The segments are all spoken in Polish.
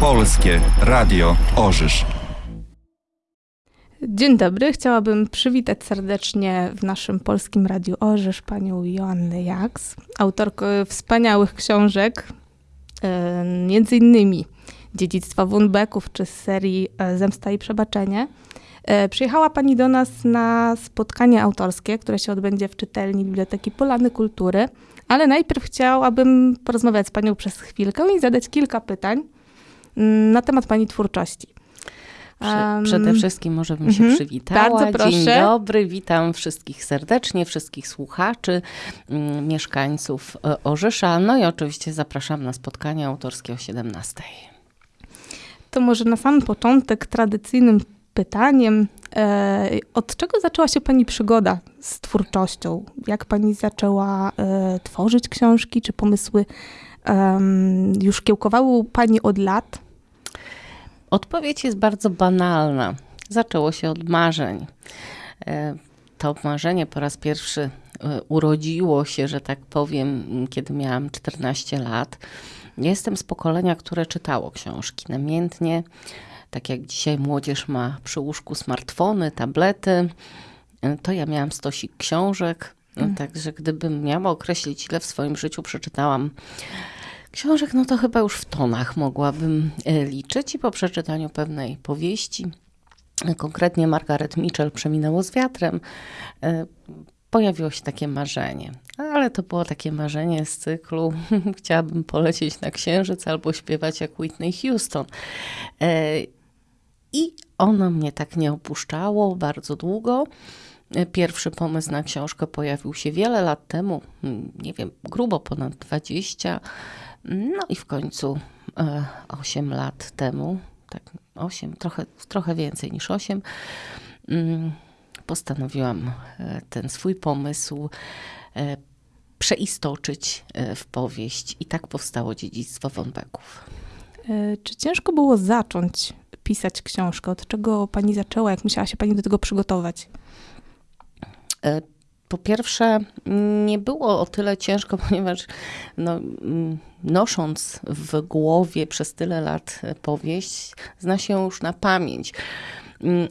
Polskie Radio Orzysz. Dzień dobry. Chciałabym przywitać serdecznie w naszym polskim Radiu Orzysz panią Joannę Jaks, autorkę wspaniałych książek, e, między innymi Dziedzictwa Wunbeków czy z serii e, Zemsta i Przebaczenie. E, przyjechała pani do nas na spotkanie autorskie, które się odbędzie w czytelni Biblioteki Polany Kultury, ale najpierw chciałabym porozmawiać z panią przez chwilkę i zadać kilka pytań mm, na temat pani twórczości. Przede wszystkim może bym się -hmm. przywitała. Bardzo proszę. Dzień dobry, witam wszystkich serdecznie, wszystkich słuchaczy, mm, mieszkańców e, Orzesza, no i oczywiście zapraszam na spotkanie autorskie o 17. To może na sam początek tradycyjnym pytaniem, e, od czego zaczęła się Pani przygoda z twórczością? Jak Pani zaczęła e, tworzyć książki? Czy pomysły już kiełkowały Pani od lat? Odpowiedź jest bardzo banalna. Zaczęło się od marzeń. E, to marzenie po raz pierwszy e, urodziło się, że tak powiem, kiedy miałam 14 lat. Jestem z pokolenia, które czytało książki namiętnie. Tak jak dzisiaj młodzież ma przy łóżku smartfony, tablety, e, to ja miałam stosik książek. Mm. Także gdybym miała określić, ile w swoim życiu przeczytałam Książek, no to chyba już w tonach mogłabym e, liczyć i po przeczytaniu pewnej powieści, konkretnie Margaret Mitchell Przeminęło z wiatrem, e, pojawiło się takie marzenie. Ale to było takie marzenie z cyklu chciałabym polecieć na księżyc albo śpiewać jak Whitney Houston. E, I ono mnie tak nie opuszczało bardzo długo. Pierwszy pomysł na książkę pojawił się wiele lat temu, nie wiem, grubo ponad 20. No i w końcu e, 8 lat temu, tak 8, trochę, trochę więcej niż 8, mm, postanowiłam e, ten swój pomysł e, przeistoczyć e, w powieść i tak powstało Dziedzictwo Wąbeków. Czy ciężko było zacząć pisać książkę? Od czego pani zaczęła? Jak musiała się pani do tego przygotować? Po pierwsze, nie było o tyle ciężko, ponieważ no, nosząc w głowie przez tyle lat powieść, zna się już na pamięć.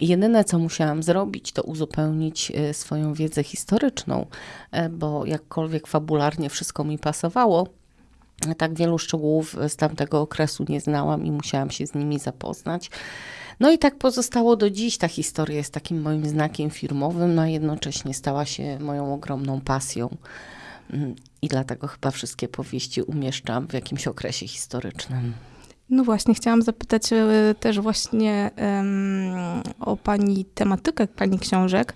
Jedyne, co musiałam zrobić, to uzupełnić e, swoją wiedzę historyczną, e, bo jakkolwiek fabularnie wszystko mi pasowało, tak wielu szczegółów z tamtego okresu nie znałam i musiałam się z nimi zapoznać. No i tak pozostało do dziś. Ta historia jest takim moim znakiem firmowym, a jednocześnie stała się moją ogromną pasją. Mm, I dlatego chyba wszystkie powieści umieszczam w jakimś okresie historycznym. No właśnie, chciałam zapytać e, też właśnie um, o Pani tematykę Pani książek,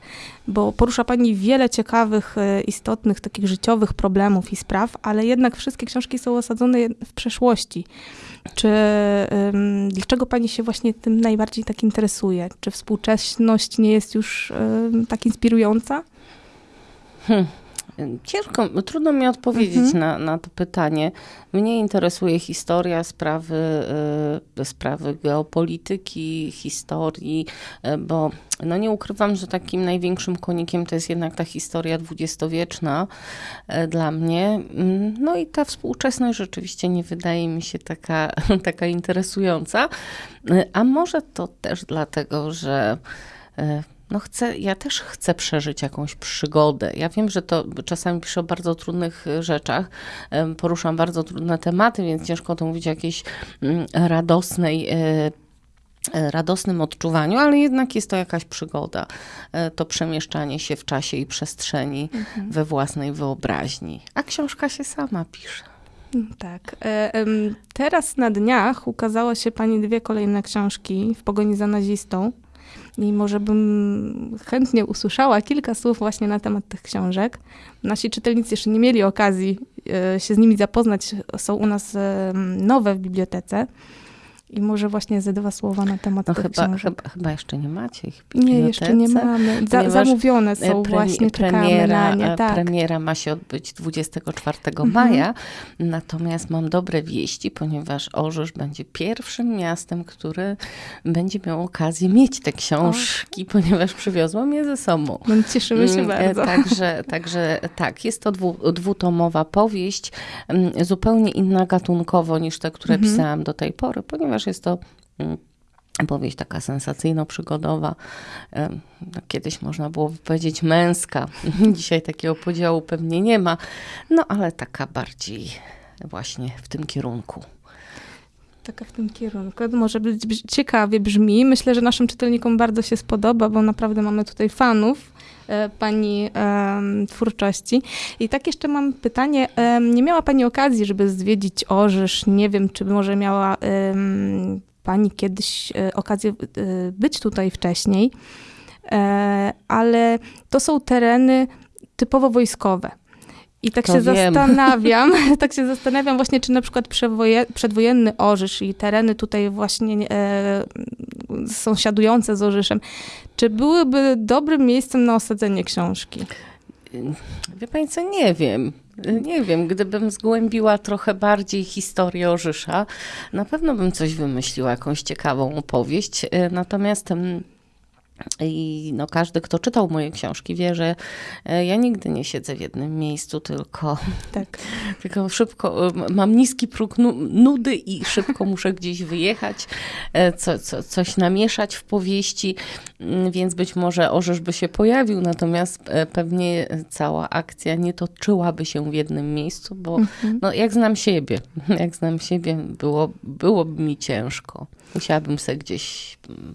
bo porusza Pani wiele ciekawych, e, istotnych, takich życiowych problemów i spraw, ale jednak wszystkie książki są osadzone w przeszłości. Czy um, dlaczego Pani się właśnie tym najbardziej tak interesuje? Czy współczesność nie jest już um, tak inspirująca? Hmm. Ciężko, trudno mi odpowiedzieć mhm. na, na to pytanie. Mnie interesuje historia, sprawy, y, sprawy geopolityki, historii, y, bo no nie ukrywam, że takim największym konikiem to jest jednak ta historia dwudziestowieczna y, dla mnie. Mm, no i ta współczesność rzeczywiście nie wydaje mi się taka, taka interesująca. A może to też dlatego, że no chcę, ja też chcę przeżyć jakąś przygodę. Ja wiem, że to czasami piszę o bardzo trudnych e, rzeczach, poruszam bardzo trudne tematy, więc ciężko to mówić o jakiejś mm, radosnej e, e, radosnym odczuwaniu, ale jednak jest to jakaś przygoda. To przemieszczanie się w czasie i przestrzeni mhm. we własnej wyobraźni. A książka się sama pisze. Mm, tak. Teraz na dniach ukazało się pani dwie kolejne książki w pogoni za nazistą i może bym chętnie usłyszała kilka słów właśnie na temat tych książek. Nasi czytelnicy jeszcze nie mieli okazji e, się z nimi zapoznać, są u nas e, nowe w bibliotece. I może właśnie ze dwa słowa na temat No tych chyba, książek. chyba, chyba jeszcze nie macie ich Nie, jeszcze nie mamy. Za, ponieważ, zamówione E, są premi- właśnie, czekamy premiera, nie. e, Tak. premiera ma się odbyć 24 Mhm. maja, natomiast mam dobre wieści, ponieważ Orzysz będzie pierwszym miastem, który będzie miał okazję mieć te książki, ponieważ przywiozłam je ze sobą. No, cieszymy się Mm, e, bardzo. Także, także tak, jest to dwu, dwutomowa powieść, mm, zupełnie inna gatunkowo niż te, które Mhm. pisałam do tej pory, ponieważ jest to mm, powieść taka sensacyjno-przygodowa. No, Kiedyś można było powiedzieć męska. Dzisiaj takiego podziału pewnie nie ma, no ale taka bardziej właśnie w tym kierunku. Taka w tym kierunku. Może być ciekawie brzmi. Myślę, że naszym czytelnikom bardzo się spodoba, bo naprawdę mamy tutaj fanów e, pani em, twórczości. I tak jeszcze mam pytanie. Em, nie miała pani okazji, żeby zwiedzić Orzysz? Nie wiem, czy może miała pani kiedyś e, okazję e, być tutaj wcześniej, e, ale to są tereny typowo wojskowe. I tak To się wiem. zastanawiam, tak się zastanawiam właśnie, czy na przykład przewoje, przedwojenny Orzysz i tereny tutaj właśnie e, sąsiadujące z Orzyszem, czy byłyby dobrym miejscem na osadzenie książki? Wie pani co, nie wiem. Nie wiem, gdybym zgłębiła trochę bardziej historię Orzysza, na pewno bym coś wymyśliła, jakąś ciekawą opowieść. E, Natomiast mm, i no, każdy, kto czytał moje książki, wie, że e, ja nigdy nie siedzę w jednym miejscu, tylko, Tak. tylko szybko, e, mam niski próg nu- nudy i szybko muszę gdzieś wyjechać, e, co, co, coś namieszać w powieści, Mm, więc być może Orzysz by się pojawił, natomiast pewnie cała akcja nie toczyłaby się w jednym miejscu, bo Mhm. no, jak znam siebie, jak znam siebie, było, byłoby mi ciężko. Musiałabym sobie gdzieś mm,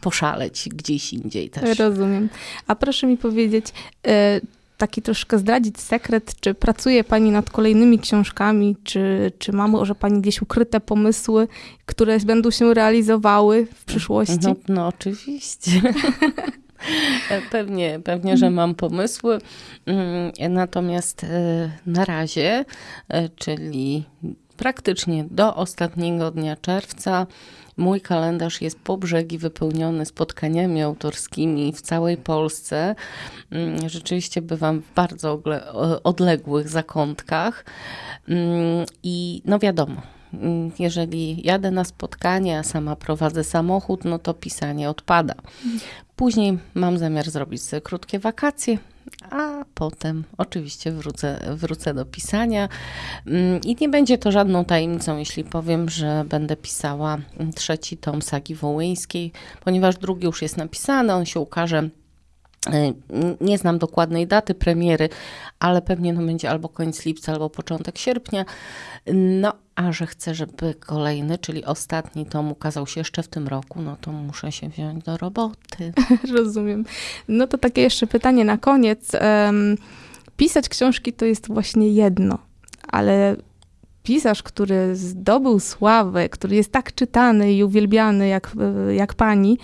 poszaleć, gdzieś indziej też. Rozumiem. A proszę mi powiedzieć, e, taki troszkę zdradzić sekret, czy pracuje Pani nad kolejnymi książkami, czy, czy ma może Pani gdzieś ukryte pomysły, które będą się realizowały w przyszłości? No, no oczywiście. Pewnie, pewnie, że mam pomysły. Mm, Natomiast e, na razie, e, czyli praktycznie do ostatniego dnia czerwca, mój kalendarz jest po brzegi wypełniony spotkaniami autorskimi w całej Polsce. Mm, Rzeczywiście bywam w bardzo odległych zakątkach. Mm, I no wiadomo, mm, jeżeli jadę na spotkanie, a sama prowadzę samochód, no to pisanie odpada. Później mam zamiar zrobić sobie krótkie wakacje, a potem oczywiście wrócę, wrócę do pisania. Mm, I nie będzie to żadną tajemnicą, jeśli powiem, że będę pisała mm, trzeci tom sagi wołyńskiej, ponieważ drugi już jest napisany, on się ukaże. Y, Nie znam dokładnej daty premiery, ale pewnie no będzie albo koniec lipca, albo początek sierpnia. No, a że chcę, żeby kolejny, czyli ostatni tom ukazał się jeszcze w tym roku, no to muszę się wziąć do roboty. Rozumiem. No to takie jeszcze pytanie na koniec. Pisać książki to jest właśnie jedno, ale pisarz, który zdobył sławę, który jest tak czytany i uwielbiany jak, e, jak pani,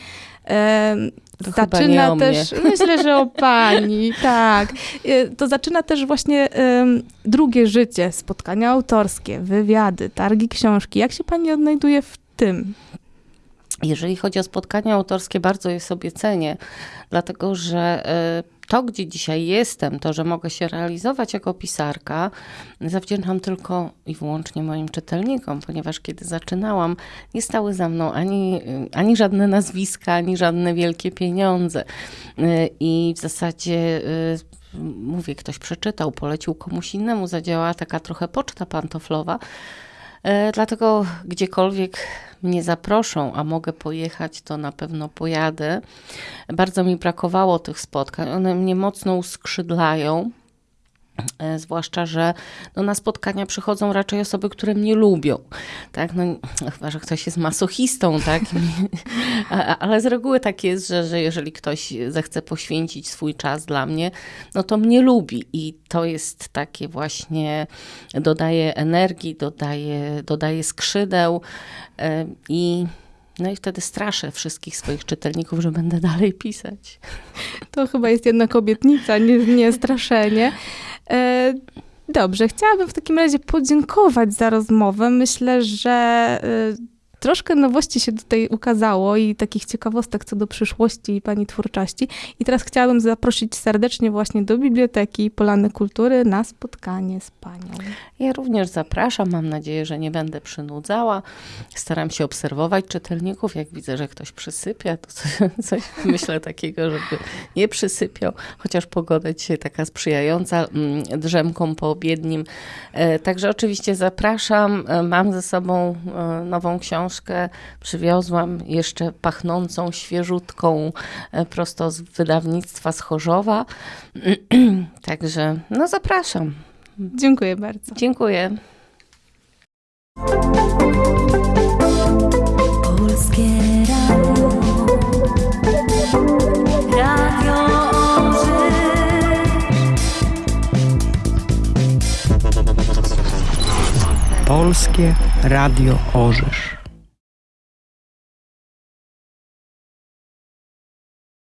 To chyba nie zaczyna o też, myślę, że o pani, tak. E, To zaczyna też właśnie em, drugie życie, spotkania autorskie, wywiady, targi książki. Jak się pani odnajduje w tym? Jeżeli chodzi o spotkania autorskie, bardzo je sobie cenię, dlatego że y, to, gdzie dzisiaj jestem, to, że mogę się realizować jako pisarka, zawdzięczam tylko i wyłącznie moim czytelnikom, ponieważ kiedy zaczynałam, nie stały za mną ani, ani żadne nazwiska, ani żadne wielkie pieniądze. Y, I w zasadzie y, mówię, ktoś przeczytał, polecił komuś innemu, zadziałała taka trochę poczta pantoflowa. E, Dlatego gdziekolwiek mnie zaproszą, a mogę pojechać, to na pewno pojadę. Bardzo mi brakowało tych spotkań. One mnie mocno uskrzydlają. E, Zwłaszcza, że no, na spotkania przychodzą raczej osoby, które mnie lubią. Tak? No, chyba, że ktoś jest masochistą, tak? Ale z reguły tak jest, że, że jeżeli ktoś zechce poświęcić swój czas dla mnie, no to mnie lubi. I to jest takie właśnie, dodaje energii, dodaje, dodaje skrzydeł e, i no i wtedy straszę wszystkich swoich czytelników, że będę dalej pisać. To chyba jest jednak obietnica, nie, nie straszenie. E, dobrze, chciałabym w takim razie podziękować za rozmowę. Myślę, że e, troszkę nowości się tutaj ukazało i takich ciekawostek co do przyszłości Pani twórczości. I teraz chciałabym zaprosić serdecznie właśnie do Biblioteki Polany Kultury na spotkanie z Panią. Ja również zapraszam. Mam nadzieję, że nie będę przynudzała. Staram się obserwować czytelników. Jak widzę, że ktoś przysypia, to coś, coś myślę takiego, żeby nie przysypiał, chociaż pogoda dzisiaj taka sprzyjająca mm, drzemkom poobiednim. E, Także oczywiście zapraszam. E, Mam ze sobą e, nową książkę. Przywiozłam jeszcze pachnącą, świeżutką, e, prosto z wydawnictwa z Chorzowa. Także no zapraszam. Dziękuję bardzo. Dziękuję. Polskie Radio. Radio. Polskie Radio Orzysz.